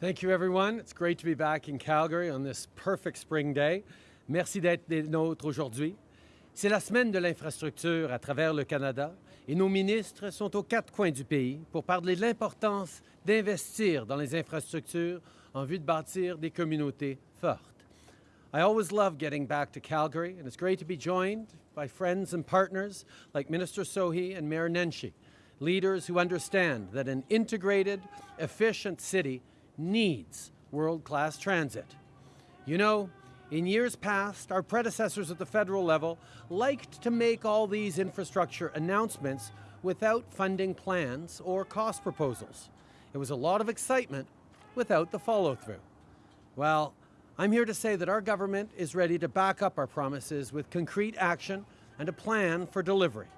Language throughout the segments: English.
Thank you, everyone. It's great to be back in Calgary on this perfect spring day. Merci d'être des nôtres aujourd'hui. C'est la semaine de l'infrastructure à travers le Canada et nos ministres sont aux quatre coins du pays pour parler de l'importance d'investir dans les infrastructures en vue de bâtir des communautés fortes. I always love getting back to Calgary, and it's great to be joined by friends and partners like Minister Sohi and Mayor Nenshi, leaders who understand that an integrated, efficient city needs world-class transit. You know, in years past, our predecessors at the federal level liked to make all these infrastructure announcements without funding plans or cost proposals. It was a lot of excitement without the follow-through. Well, I'm here to say that our government is ready to back up our promises with concrete action and a plan for delivery.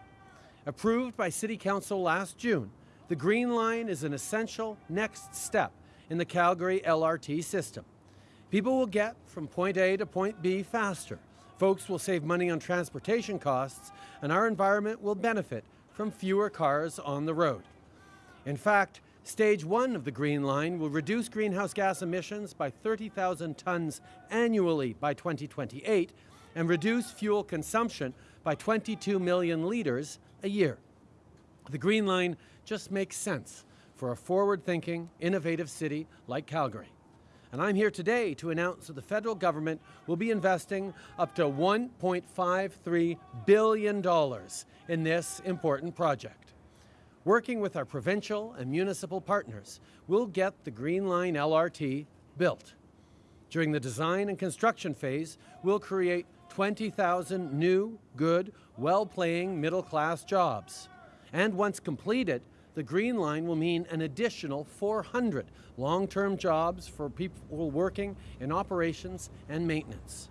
Approved by City Council last June, the Green Line is an essential next step in the Calgary LRT system. People will get from point A to point B faster. Folks will save money on transportation costs, and our environment will benefit from fewer cars on the road. In fact, Stage one of the Green Line will reduce greenhouse gas emissions by 30,000 tons annually by 2028 and reduce fuel consumption by 22 million litres a year. The Green Line just makes sense for a forward-thinking, innovative city like Calgary. And I'm here today to announce that the federal government will be investing up to $1.53 billion in this important project. Working with our provincial and municipal partners, we'll get the Green Line LRT built. During the design and construction phase, we'll create 20,000 new, good, well-paying middle-class jobs. And once completed, the Green Line will mean an additional 400 long-term jobs for people working in operations and maintenance.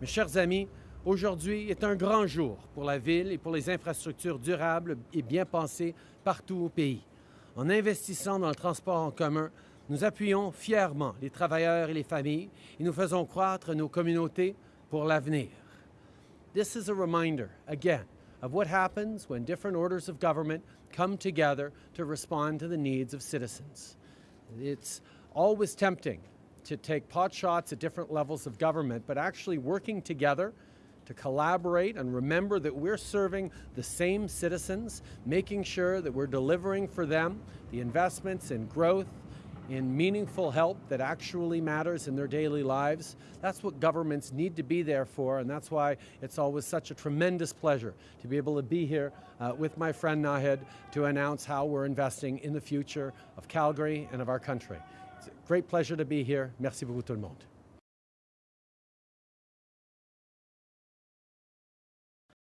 Mes chers amis, aujourd'hui est un grand jour pour la ville et pour les infrastructures durables et bien pensées partout au pays. En investissant dans le transport en commun, nous appuyons fièrement les travailleurs et les familles et nous faisons croître nos communautés pour l'avenir. This is a reminder, again, of what happens when different orders of government come together to respond to the needs of citizens. It's always tempting to take pot shots at different levels of government, but actually working together to collaborate and remember that we're serving the same citizens, making sure that we're delivering for them the investments in growth, in meaningful help that actually matters in their daily lives. That's what governments need to be there for, and that's why it's always such a tremendous pleasure to be able to be here uh, with my friend Naheed to announce how we're investing in the future of Calgary and of our country. It's a great pleasure to be here. Merci beaucoup tout le monde.